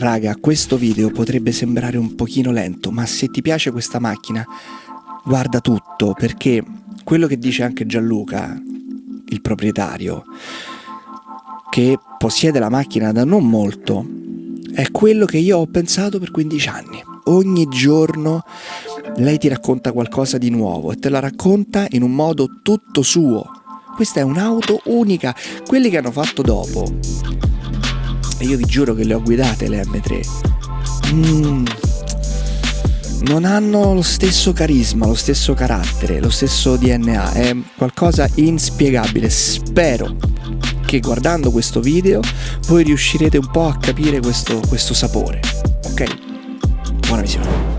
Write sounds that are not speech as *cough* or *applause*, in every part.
raga, questo video potrebbe sembrare un pochino lento, ma se ti piace questa macchina, guarda tutto, perché quello che dice anche Gianluca, il proprietario, che possiede la macchina da non molto, è quello che io ho pensato per 15 anni. Ogni giorno lei ti racconta qualcosa di nuovo e te la racconta in un modo tutto suo. Questa è un'auto unica, quelli che hanno fatto dopo. E io vi giuro che le ho guidate le M3. Mm, non hanno lo stesso carisma, lo stesso carattere, lo stesso DNA, è qualcosa inspiegabile. Spero che guardando questo video voi riuscirete un po' a capire questo, questo sapore. Ok? Buona visione.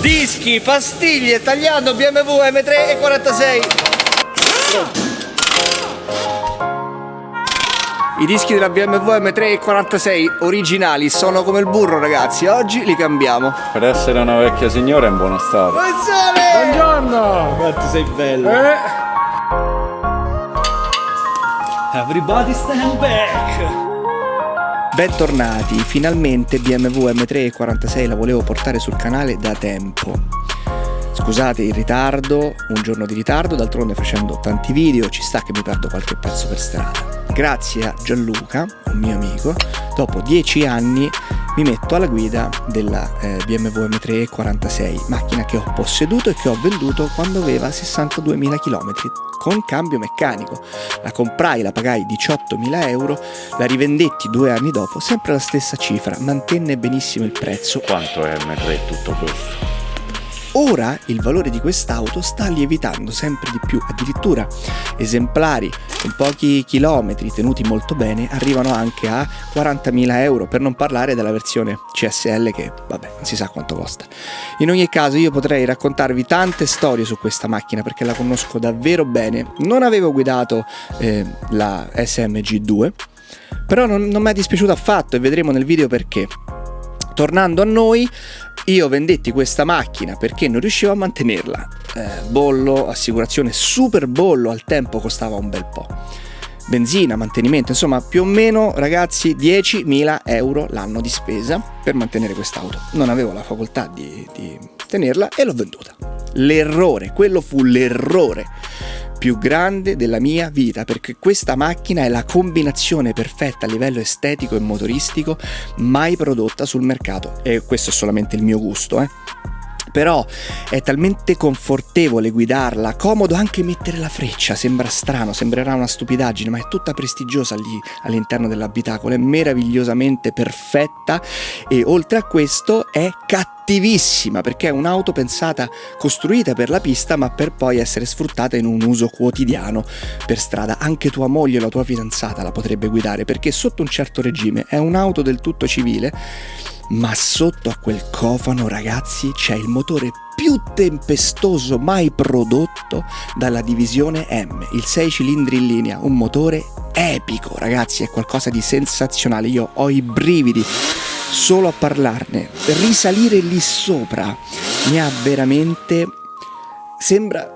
Dischi, pastiglie, tagliando BMW M3 e 46. I dischi della BMW M3 46 originali sono come il burro ragazzi, oggi li cambiamo. Per essere una vecchia signora è in buono stato. Buongiorno! Quanto sei bello! Eh. Everybody stand back! Bentornati, finalmente BMW M3 46 la volevo portare sul canale da tempo. Scusate il ritardo, un giorno di ritardo, d'altronde facendo tanti video ci sta che mi perdo qualche pezzo per strada. Grazie a Gianluca, un mio amico, dopo dieci anni mi metto alla guida della eh, BMW M3 46, macchina che ho posseduto e che ho venduto quando aveva 62.000 km con cambio meccanico. La comprai, la pagai 18.000 euro, la rivendetti due anni dopo, sempre la stessa cifra, mantenne benissimo il prezzo. Quanto è M3 tutto questo? Ora il valore di quest'auto sta lievitando sempre di più, addirittura esemplari con pochi chilometri tenuti molto bene arrivano anche a 40.000 euro, per non parlare della versione CSL che vabbè non si sa quanto costa. In ogni caso io potrei raccontarvi tante storie su questa macchina perché la conosco davvero bene, non avevo guidato eh, la SMG2 però non, non mi è dispiaciuto affatto e vedremo nel video perché. Tornando a noi, io vendetti questa macchina perché non riuscivo a mantenerla. Eh, bollo, assicurazione, super bollo, al tempo costava un bel po'. Benzina, mantenimento, insomma più o meno ragazzi 10.000 euro l'anno di spesa per mantenere quest'auto. Non avevo la facoltà di, di tenerla e l'ho venduta. L'errore, quello fu l'errore più grande della mia vita perché questa macchina è la combinazione perfetta a livello estetico e motoristico mai prodotta sul mercato. E questo è solamente il mio gusto eh. Però è talmente confortevole guidarla, comodo anche mettere la freccia, sembra strano, sembrerà una stupidaggine, ma è tutta prestigiosa lì all'interno dell'abitacolo, è meravigliosamente perfetta e oltre a questo è cattivissima perché è un'auto pensata, costruita per la pista ma per poi essere sfruttata in un uso quotidiano per strada. Anche tua moglie o la tua fidanzata la potrebbe guidare perché sotto un certo regime è un'auto del tutto civile ma sotto a quel cofano ragazzi c'è il motore più tempestoso mai prodotto dalla divisione M, il 6 cilindri in linea, un motore epico ragazzi, è qualcosa di sensazionale, io ho i brividi solo a parlarne, risalire lì sopra mi ha veramente... sembra...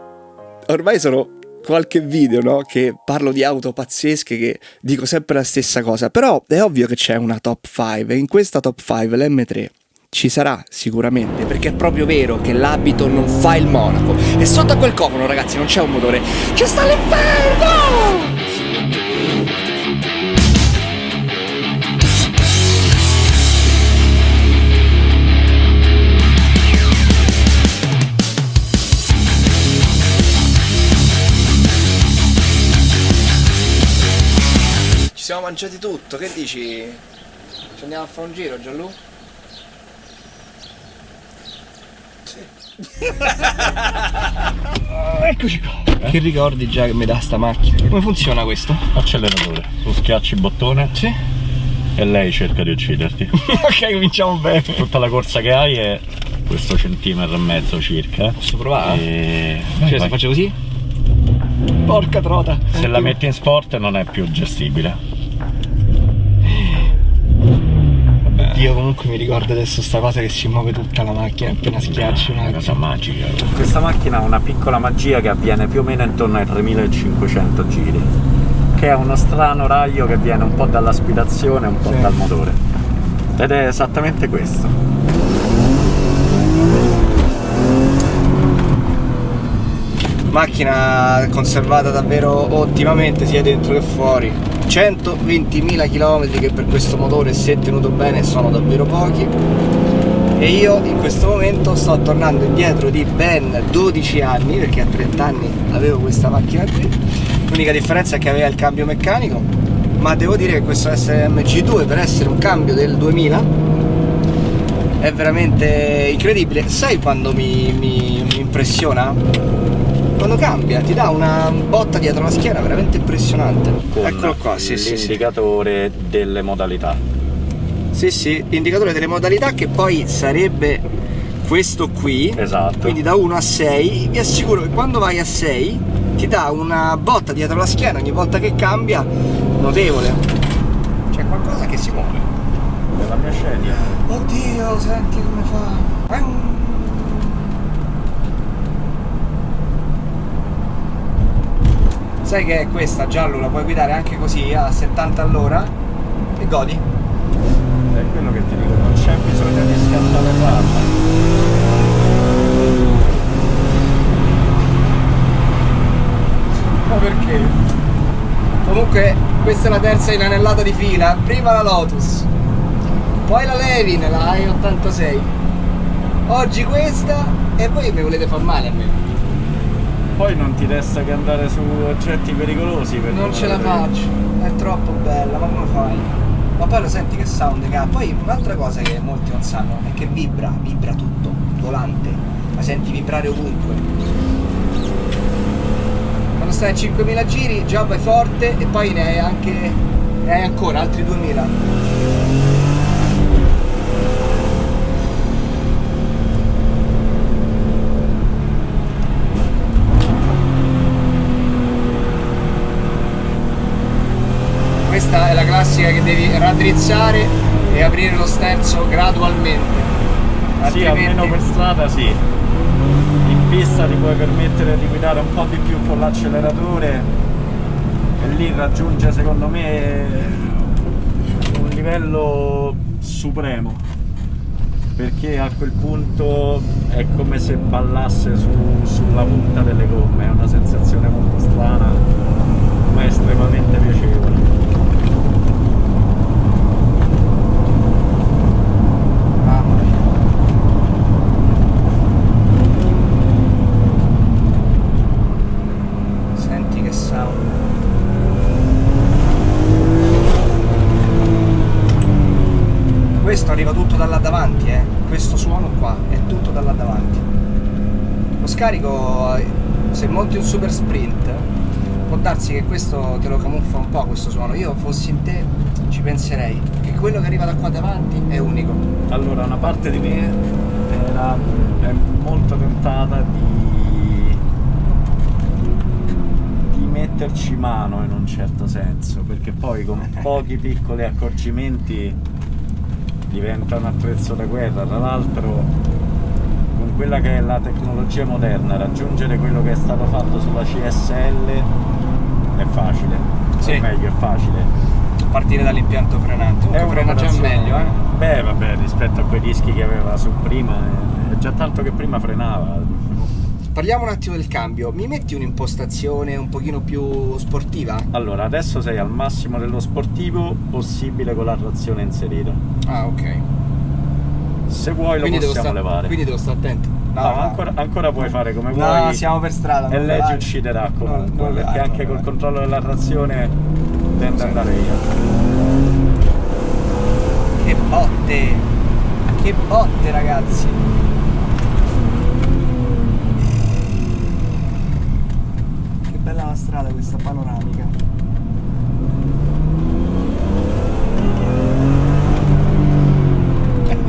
ormai sono qualche video, no? Che parlo di auto pazzesche, che dico sempre la stessa cosa. Però è ovvio che c'è una top 5 e in questa top 5 l'M3 ci sarà sicuramente perché è proprio vero che l'abito non fa il monaco e sotto a quel cofano ragazzi non c'è un motore c'è sta l'inferno siamo mangiati tutto, che dici? Ci andiamo a fare un giro, Gianlu? Sì. *laughs* Eccoci qua. Eh? Che ricordi già che mi dà sta macchina? Come funziona questo? Acceleratore. Tu schiacci il bottone. Sì. E lei cerca di ucciderti. *laughs* ok, cominciamo bene. Tutta la corsa che hai è questo centimetro e mezzo circa. Posso provare? E... Vai, cioè, vai. se faccio così? Porca trota. Se la metti in sport non è più gestibile. Io comunque mi ricordo adesso sta cosa che si muove tutta la macchina appena schiacci una cosa magica. Questa macchina ha una piccola magia che avviene più o meno intorno ai 3500 giri. che è uno strano raglio che viene un po' dall'aspirazione e un po' sì. dal motore. Ed è esattamente questo. Macchina conservata davvero ottimamente sia dentro che fuori. 120.000 km che per questo motore se tenuto bene sono davvero pochi. E io in questo momento sto tornando indietro di ben 12 anni perché a 30 anni avevo questa macchina qui. L'unica differenza è che aveva il cambio meccanico ma devo dire che questo SMG2 per essere un cambio del 2000 è veramente incredibile. Sai quando mi, mi, mi impressiona? Quando cambia ti dà una botta dietro la schiena veramente impressionante Con eccolo qua sì, l'indicatore sì, sì. delle modalità sì, sì, indicatore delle modalità che poi sarebbe questo qui. Esatto. Quindi da 1 a 6. Vi assicuro che quando vai a 6 ti dà una botta dietro la schiena ogni volta che cambia notevole. C'è qualcosa che si muove. È la mia scegliera. Oddio, senti come fa. Sai che è questa giallo la puoi guidare anche così a 70 all'ora e godi è quello che ti dico, non c'è bisogno di scattare farla. Ma perché? Comunque questa è la terza inanellata di fila, prima la Lotus, poi la Levin, la i86, oggi questa e voi mi volete far male a me. Poi non ti resta che andare su oggetti pericolosi per Non ce la faccio, è troppo bella, ma come fai? ma poi lo senti che sound che ha? Poi un'altra cosa che molti non sanno è che vibra vibra tutto volante la senti vibrare ovunque. Quando stai a 5000 giri già vai forte e poi ne hai anche ne hai ancora altri 2000 questa è la classica che devi raddrizzare e aprire lo sterzo gradualmente. Sì, almeno per strada sì. In pista ti puoi permettere di guidare un po' di più con l'acceleratore e lì raggiunge secondo me un livello supremo. Perché a quel punto è come se ballasse su, sulla punta delle gomme è una sensazione molto strana ma estremamente piacevole arriva tutto da là davanti, eh. questo suono qua è tutto da là davanti. Lo scarico, se monti un super sprint, può darsi che questo te lo camuffa un po' questo suono. Io fossi in te ci penserei, che quello che arriva da qua davanti è unico. Allora, una parte di me era è molto tentata di, di metterci mano in un certo senso, perché poi con *laughs* pochi piccoli accorgimenti diventa un attrezzo da guerra, tra l'altro quella che è la tecnologia moderna raggiungere quello che è stato fatto sulla CSL è facile, sì. o meglio è facile. Partire dall'impianto frenante, è frena già meglio eh? Beh vabbè rispetto a quei dischi che aveva su prima, è già tanto che prima frenava, Parliamo un attimo del cambio, mi metti un'impostazione un pochino più sportiva? Allora, adesso sei al massimo dello sportivo possibile con la trazione inserita. Ah, ok. Se vuoi quindi lo possiamo levare. Quindi devo stare attento. No, no, no. Ancora, ancora, puoi fare come no, vuoi. No, siamo per strada. E lei ti ucciderà comunque, perché anche col controllo della trazione tende ad andare via. Che botte! Che botte ragazzi! bella la strada questa panoramica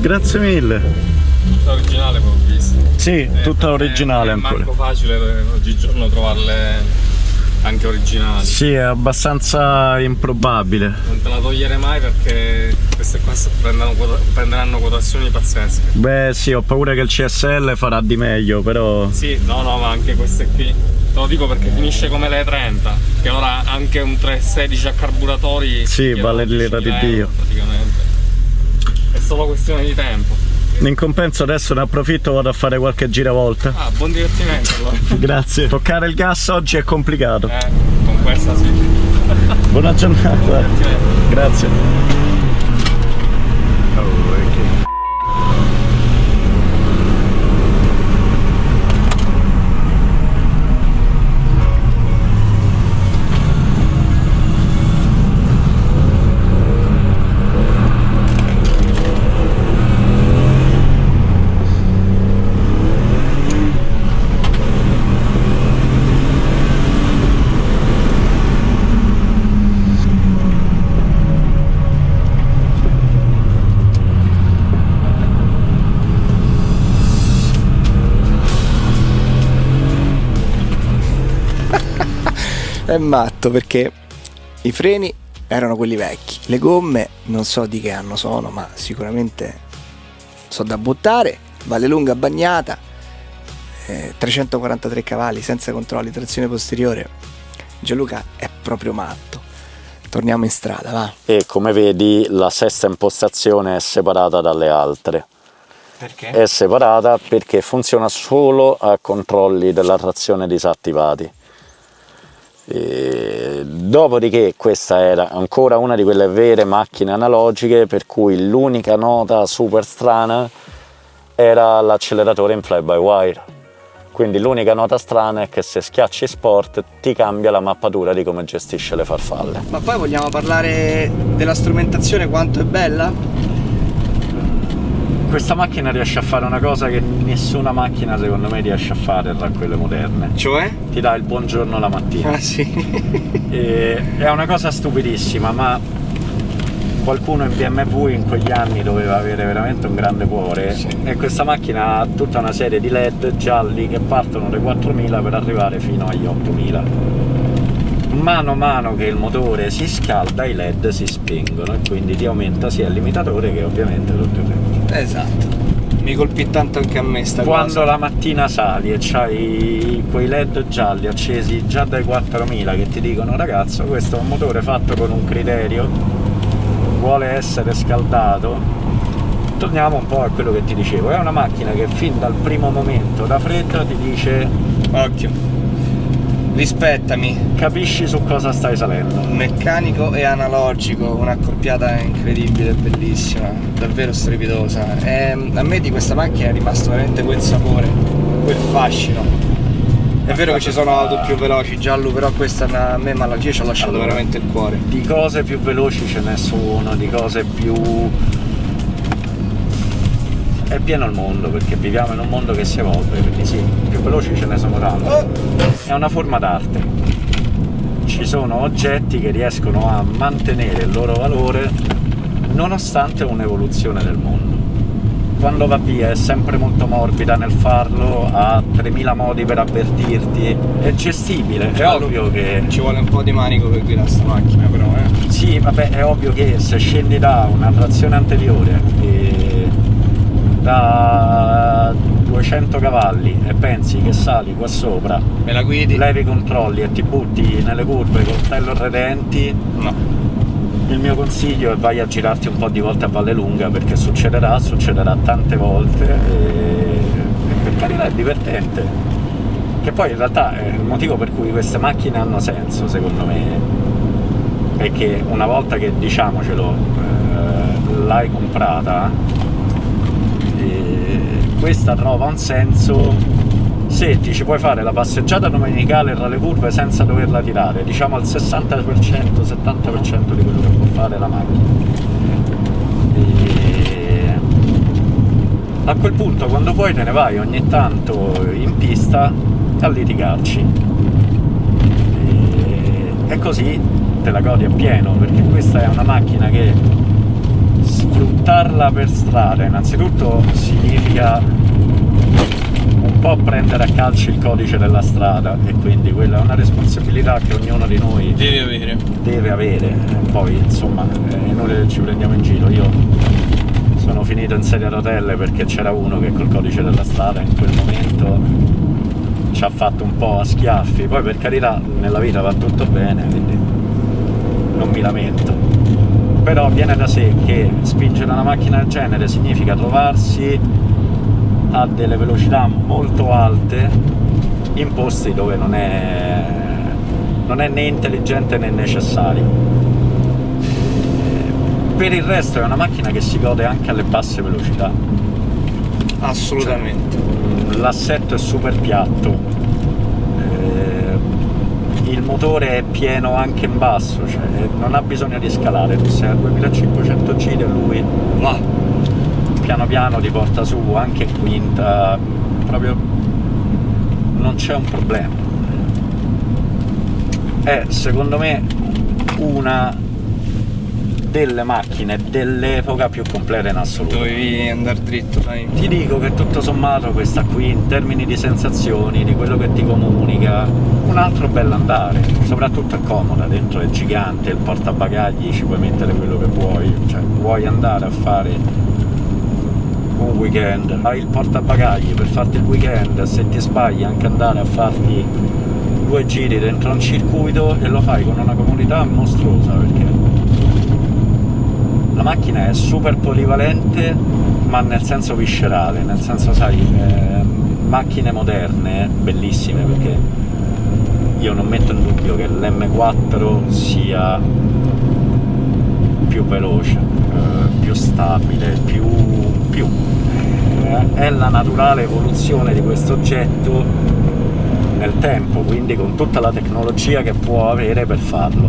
Grazie mille. Tutta originale come ho visto. Sì, Eh, tutta perché originale è ancora. manco facile oggigiorno trovarle anche originali. Sì, è abbastanza improbabile. Non te la togliere mai perché queste qua prenderanno, quota- prenderanno quotazioni pazzesche. Beh sì, ho paura che il CSL farà di meglio, però... Sì, no, no, ma anche queste qui. Te lo dico perché finisce come le 30, che ora anche un 316 a carburatori. Sì, vale l'ira di 10.000 Dio. Praticamente. È solo questione di tempo. In compenso adesso ne approfitto vado a fare qualche giravolta. Ah, buon divertimento allora. *laughs* Grazie. Toccare il gas oggi è complicato. Eh, con questa sì. Buona giornata. Divertimento. Grazie. È matto perché i freni erano quelli vecchi, le gomme non so di che anno sono, ma sicuramente sono da buttare, vale lunga bagnata, eh, 343 cavalli senza controlli, trazione posteriore. Gianluca è proprio matto. Torniamo in strada, va. E come vedi la sesta impostazione è separata dalle altre. Perché? È separata perché funziona solo a controlli della trazione disattivati. E dopodiché questa era ancora una di quelle vere macchine analogiche per cui l'unica nota super strana era l'acceleratore in fly by wire. Quindi l'unica nota strana è che se schiacci sport ti cambia la mappatura di come gestisce le farfalle. Ma poi vogliamo parlare della strumentazione, quanto è bella? Questa macchina riesce a fare una cosa che nessuna macchina secondo me riesce a fare tra quelle moderne. Cioè? Ti dà il buongiorno la mattina. Ah sì. *laughs* E è una cosa stupidissima, ma qualcuno in BMW in quegli anni doveva avere veramente un grande cuore Sì. e questa macchina ha tutta una serie di led gialli che partono dai 4000 per arrivare fino agli 8000 mano a mano che il motore si scalda i led si spengono e quindi ti aumenta sia il limitatore che ovviamente tutto il resto esatto. Mi colpì tanto anche a me sta quando cosa. la mattina sali e c'hai quei led gialli accesi già dai 4000 che ti dicono ragazzo questo è un motore fatto con un criterio vuole essere scaldato torniamo un po' a quello che ti dicevo è una macchina che fin dal primo momento da fredda ti dice Occhio. Rispettami. capisci su cosa stai salendo Meccanico e analogico, un'accoppiata incredibile, bellissima, davvero strepitosa. E a me di questa macchina è rimasto veramente quel sapore, quel fascino. È vero che ci sono auto più veloci, giallo, però questa a me ma io ci ho lasciato veramente il cuore. di cose più veloci ce ne sono di cose più è pieno il mondo perché viviamo in un mondo che si evolve quindi sì, più veloci ce ne sono tanti è una forma d'arte. Ci sono oggetti che riescono a mantenere il loro valore nonostante un'evoluzione del mondo. Quando va via è sempre molto morbida nel farlo, ha 3000 modi per avvertirti, è gestibile, è ovvio che... Ci vuole un po' di manico per guidare sta macchina però, eh. Sì, vabbè, è ovvio che se scendi da una trazione anteriore e da 200 cavalli e pensi che sali qua sopra Me la guidi? levi i controlli e ti butti nelle curve coltello redenti, No. il mio consiglio è vai a girarti un po' di volte a Valle Lunga perché succederà, succederà tante volte e, e per carità è divertente. Che poi in realtà è il motivo per cui queste macchine hanno senso secondo me è che una volta che diciamocelo eh, l'hai comprata questa trova un senso se ti ci puoi fare la passeggiata domenicale tra le curve senza doverla tirare, diciamo al 60%, 70% di quello che può fare la macchina. E a quel punto quando puoi te ne vai ogni tanto in pista a litigarci. E, e così te la godi appieno, perché questa è una macchina che sfruttarla per strada innanzitutto significa un po' prendere a calci il codice della strada e quindi quella è una responsabilità che ognuno di noi deve avere. Deve avere. poi insomma è inutile che ci prendiamo in giro. Io sono finito in sedia a rotelle perché c'era uno che col codice della strada in quel momento ci ha fatto un po' a schiaffi, poi per carità nella vita va tutto bene, quindi non mi lamento. Però viene da sé che spingere una macchina del genere significa trovarsi a delle velocità molto alte in posti dove non è, non è né intelligente né necessario. Per il resto è una macchina che si gode anche alle basse velocità. Assolutamente. Cioè, l'assetto è super piatto, motore è pieno anche in basso, cioè non ha bisogno di scalare, tu sei a 2500 giri e lui va piano piano ti porta su anche in quinta, proprio non c'è un problema. È secondo me una delle macchine dell'epoca più completa in assoluto. Dovevi andare dritto, dai. Ti dico che tutto sommato questa qui, in termini di sensazioni, di quello che ti comunica, un altro bell'andare, soprattutto è comoda, dentro è gigante, il portabagagli ci puoi mettere quello che vuoi, cioè vuoi andare a fare un weekend, hai il portabagagli per farti il weekend, se ti sbagli anche andare a farti due giri dentro un circuito e lo fai con una comodità mostruosa perché la macchina è super polivalente ma nel senso viscerale, nel senso sai, eh, macchine moderne, bellissime perché io non metto in dubbio che l'M4 sia più veloce, eh, più stabile, più, più è la naturale evoluzione di questo oggetto nel tempo, quindi con tutta la tecnologia che può avere per farlo.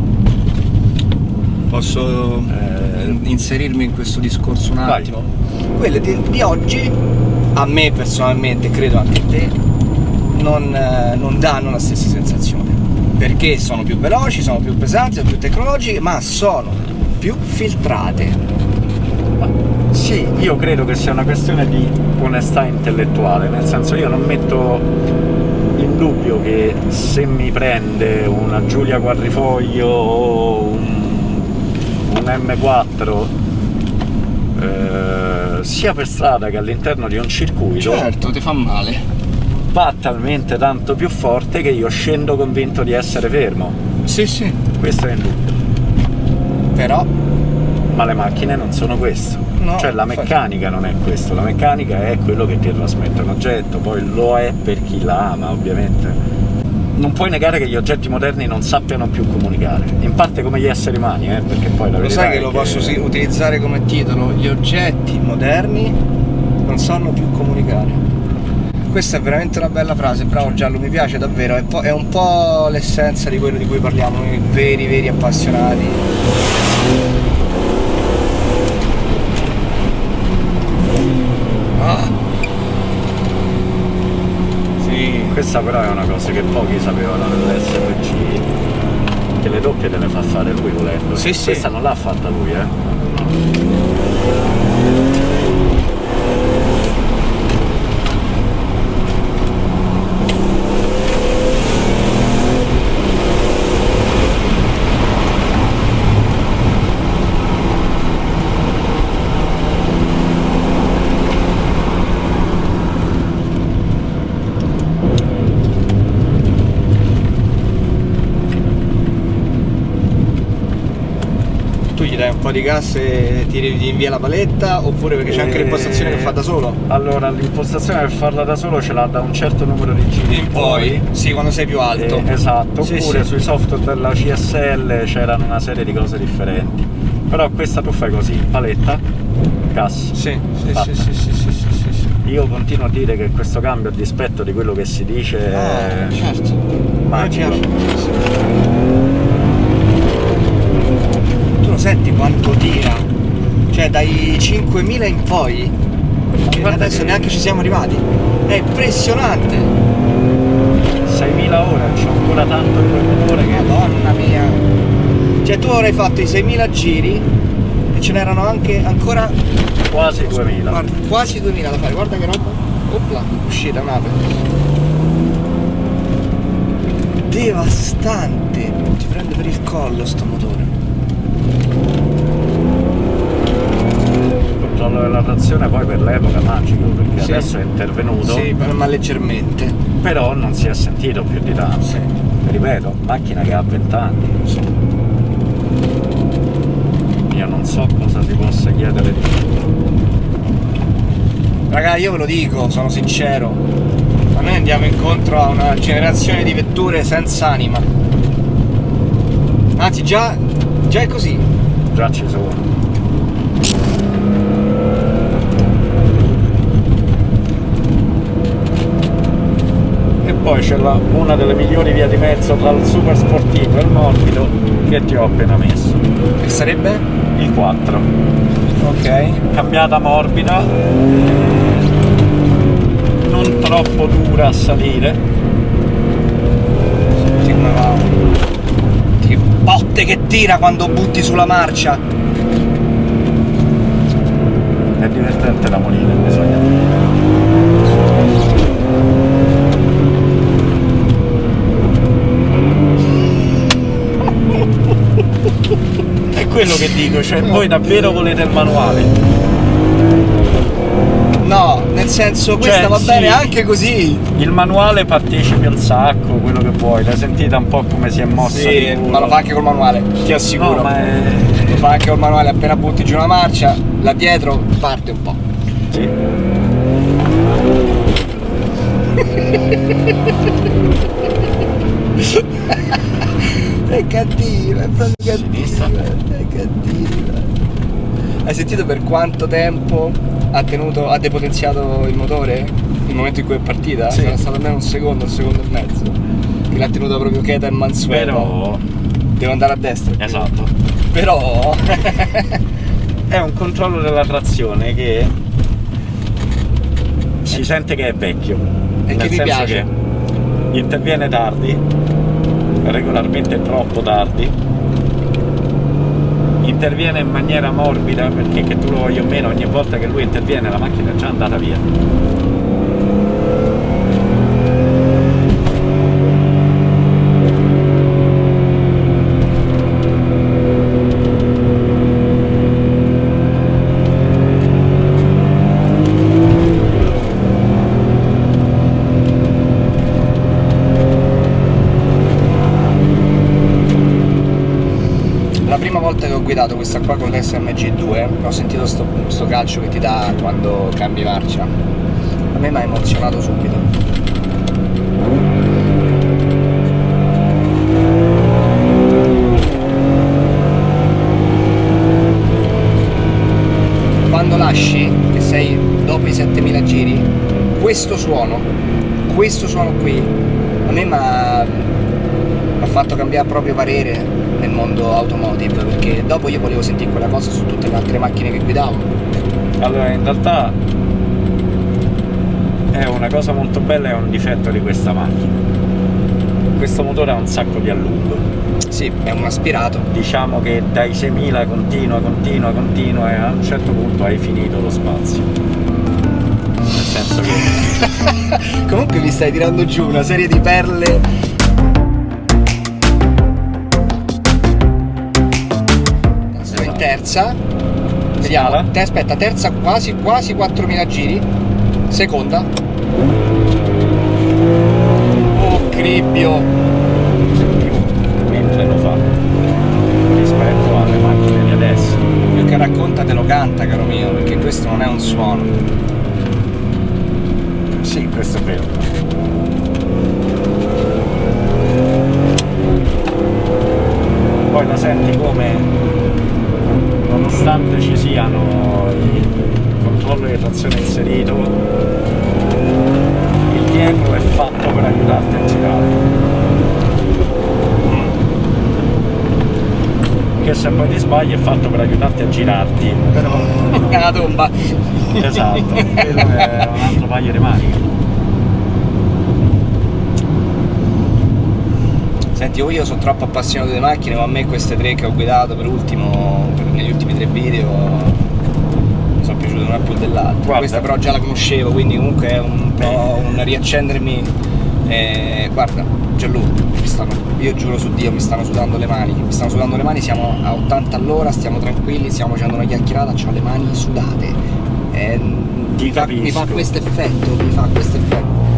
Posso eh, inserirmi in questo discorso un attimo? Vai. Quelle di, di, oggi, a me personalmente, credo anche a te, non, eh, non danno la stessa sensazione. Perché sono più veloci, sono più pesanti, sono più tecnologiche, ma sono più filtrate sì, io credo che sia una questione di onestà intellettuale, nel senso io non metto in dubbio che se mi prende una Giulia Quadrifoglio o un, un M4 eh, sia per strada che all'interno di un circuito certo, ti fa male. va talmente tanto più forte che io scendo convinto di essere fermo. Sì sì. Questo è indubbio però? Ma le macchine non sono questo. No, cioè la meccanica non è questo, la meccanica è quello che ti trasmette un oggetto, poi lo è per chi la ama ovviamente. Non puoi negare che gli oggetti moderni non sappiano più comunicare, in parte come gli esseri umani, eh, perché poi la Lo sai che lo che... posso sì, utilizzare come titolo? Gli oggetti moderni non sanno più comunicare. Questa è veramente una bella frase, bravo Giallo, mi piace davvero, è, è un po' l'essenza di quello di cui parliamo noi veri, veri appassionati questa però è una cosa che pochi sapevano dell'SVG che le doppie te le fa fare lui volendo sì, questa sì. non l'ha fatta lui eh po' di gas e tiri via la paletta oppure perché c'è anche eh, l'impostazione che fa da solo? Allora l'impostazione per farla da solo ce l'ha da un certo numero di giri in poi, poi. Sì quando sei più eh, alto. eh, esatto sì, oppure sì. sui software della CSL c'erano una serie di cose differenti. Però questa tu fai così paletta gas. Sì sì sì, sì sì sì sì sì sì. Io continuo a dire che questo cambio a dispetto di quello che si dice ah, è certo eh, magico. ah, certo. Senti quanto tira. Cioè dai 5000 in poi adesso che... neanche ci siamo arrivati. È impressionante. 6000 ore c'è ancora tanto quel motore che madonna mia. Cioè tu avrai fatto i 6000 giri e ce n'erano anche ancora quasi 2000 guarda, quasi 2000 da fare. Guarda che roba. Opla uscita un'ape. Devastante. Ti prende per il collo sto motore il controllo della trazione poi per l'epoca Sì. adesso è intervenuto sì ma leggermente però non si è sentito più di tanto sì. ripeto macchina che ha 20 anni io non so cosa si possa chiedere di più Raga, io ve lo dico, sono sincero. Ma noi andiamo incontro a una generazione di vetture senza anima. Anzi, già, già è così. già ci sono poi c'è una delle migliori vie di mezzo tra il super sportivo e il morbido che ti ho appena messo Che sarebbe? il 4 Ok. cambiata morbida non troppo dura a salire Senti come va. Che botte che tira quando butti sulla marcia. è divertente la monina bisogna quello che dico cioè voi davvero volete il manuale No, nel senso, questa Cioè, va sì. bene anche così. il manuale partecipi al sacco quello che vuoi l'hai sentita un po' come si è mossa Sì, ma lo fa anche col manuale, ti assicuro. no ma è... Lo fa anche col manuale, appena butti giù una marcia, là dietro parte un po'. sì. *laughs* È cattiva, è proprio cattiva. È cattiva. Hai sentito per quanto tempo ha tenuto, ha depotenziato il motore? Il momento in cui è partita? Sì. Sarà stato almeno un secondo, un secondo e mezzo. Che l'ha tenuta proprio cheta e mansueta. però Devo andare a destra. esatto Però. *laughs* è un controllo della trazione che si sente che è vecchio. E che mi piace. che interviene tardi, regolarmente troppo tardi. Interviene in maniera morbida perché che tu lo voglia o meno, ogni volta che lui interviene la macchina è già andata via. La prima volta che ho guidato questa qua con l'SMG2 ho sentito sto, sto calcio che ti dà quando cambi marcia. A me mi ha emozionato subito. Quando lasci, che sei dopo i 7000 giri, questo suono, questo suono qui, a me mi ha mi ha fatto cambiare proprio parere nel mondo automotive perché dopo io volevo sentire quella cosa su tutte le altre macchine che guidavo Allora, in realtà è una cosa molto bella e un difetto di questa macchina. Questo motore ha un sacco di allungo. sì è un aspirato Diciamo che dai 6000 continua, continua, continua e a un certo punto hai finito lo spazio. Nel senso che *laughs* comunque mi stai tirando giù una serie di perle terza. Vediamo. Te aspetta terza quasi quasi 4000 giri. Seconda. Oh cribbio. Mentre lo fa. Rispetto alle macchine di adesso. più che racconta te lo canta caro mio perché questo non è un suono. Sì, questo è vero. Poi la senti come nonostante ci siano il controllo di trazione inserito, il dietro è fatto per aiutarti a girare. Che se poi ti sbagli è fatto per aiutarti a girarti, però *laughs* è una tomba esatto, *laughs* quello è un altro paio di maniche. Senti, io sono troppo appassionato delle macchine, ma a me queste tre che ho guidato per ultimo, per- negli ultimi tre video, mi sono piaciute una più dell'altra. Questa però già la conoscevo, quindi comunque è un po' un riaccendermi. eh, guarda, stanno, io giuro su Dio, mi stanno sudando le mani, mi stanno sudando le mani, siamo a 80 all'ora, stiamo tranquilli, stiamo facendo una chiacchierata, ho le mani sudate. Eh, Ti mi, fa, mi fa questo effetto, mi fa questo effetto.